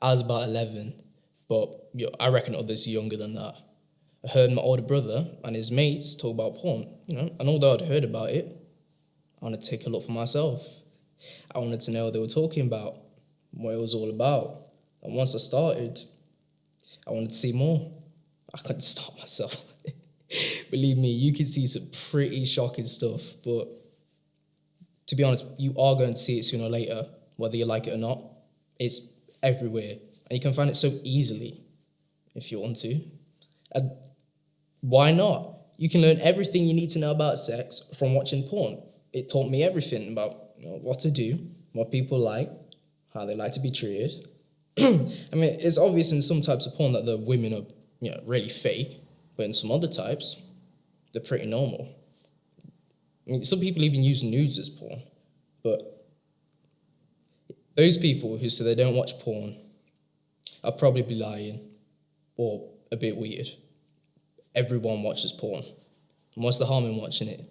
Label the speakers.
Speaker 1: I was about 11, but I reckon others younger than that. I heard my older brother and his mates talk about porn, you know, and although I'd heard about it, I wanted to take a look for myself. I wanted to know what they were talking about, what it was all about. And once I started, I wanted to see more. I couldn't stop myself. Believe me, you can see some pretty shocking stuff, but to be honest, you are going to see it sooner or later, whether you like it or not. It's everywhere, and you can find it so easily if you want to. And why not? You can learn everything you need to know about sex from watching porn. It taught me everything about you know, what to do, what people like, how they like to be treated. I mean, it's obvious in some types of porn that the women are you know, really fake, but in some other types, they're pretty normal. I mean, some people even use nudes as porn, but those people who say they don't watch porn are probably lying or a bit weird. Everyone watches porn. And what's the harm in watching it?